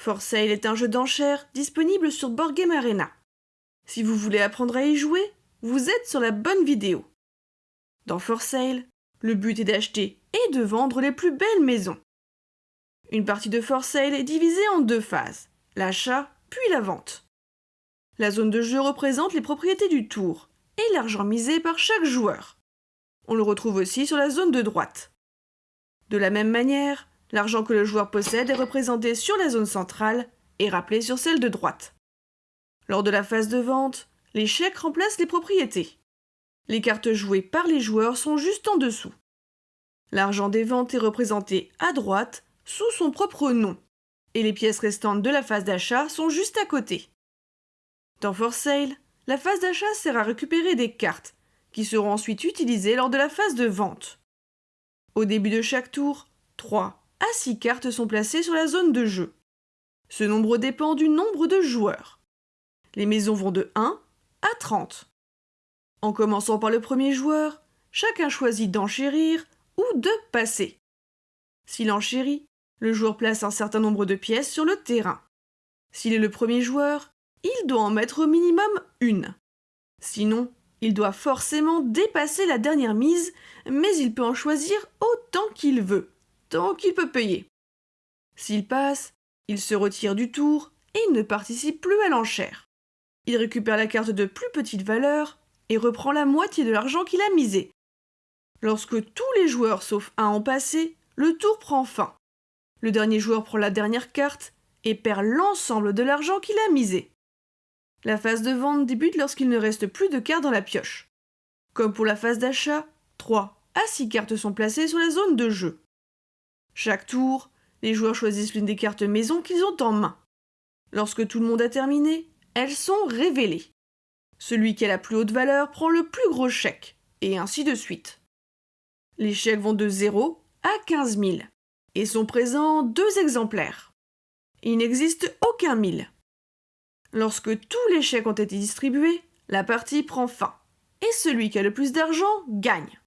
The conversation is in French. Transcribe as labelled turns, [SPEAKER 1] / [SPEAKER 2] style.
[SPEAKER 1] For Sale est un jeu d'enchères disponible sur Board Game Arena. Si vous voulez apprendre à y jouer, vous êtes sur la bonne vidéo. Dans For Sale, le but est d'acheter et de vendre les plus belles maisons. Une partie de For Sale est divisée en deux phases, l'achat puis la vente. La zone de jeu représente les propriétés du tour et l'argent misé par chaque joueur. On le retrouve aussi sur la zone de droite. De la même manière, l'argent que le joueur possède est représenté sur la zone centrale et rappelé sur celle de droite. Lors de la phase de vente, les chèques remplacent les propriétés. Les cartes jouées par les joueurs sont juste en dessous. L'argent des ventes est représenté à droite sous son propre nom, et les pièces restantes de la phase d'achat sont juste à côté. Dans For Sale, la phase d'achat sert à récupérer des cartes, qui seront ensuite utilisées lors de la phase de vente. Au début de chaque tour, 3 à 6 cartes sont placées sur la zone de jeu. Ce nombre dépend du nombre de joueurs. Les maisons vont de 1 à 30. En commençant par le premier joueur, chacun choisit d'enchérir ou de passer. S'il enchérit, le joueur place un certain nombre de pièces sur le terrain. S'il est le premier joueur, il doit en mettre au minimum une. Sinon, il doit forcément dépasser la dernière mise, mais il peut en choisir autant qu'il veut, tant qu'il peut payer. S'il passe, il se retire du tour et ne participe plus à l'enchère. Il récupère la carte de plus petite valeur et reprend la moitié de l'argent qu'il a misé. Lorsque tous les joueurs sauf un ont passé, le tour prend fin. Le dernier joueur prend la dernière carte et perd l'ensemble de l'argent qu'il a misé. La phase de vente débute lorsqu'il ne reste plus de cartes dans la pioche. Comme pour la phase d'achat, 3 à 6 cartes sont placées sur la zone de jeu. Chaque tour, les joueurs choisissent l'une des cartes maison qu'ils ont en main. Lorsque tout le monde a terminé, elles sont révélées. Celui qui a la plus haute valeur prend le plus gros chèque, et ainsi de suite. Les chèques vont de 0 à 15 000, et sont présents deux exemplaires. Il n'existe aucun 1000. Lorsque tous les chèques ont été distribués, la partie prend fin, et celui qui a le plus d'argent gagne.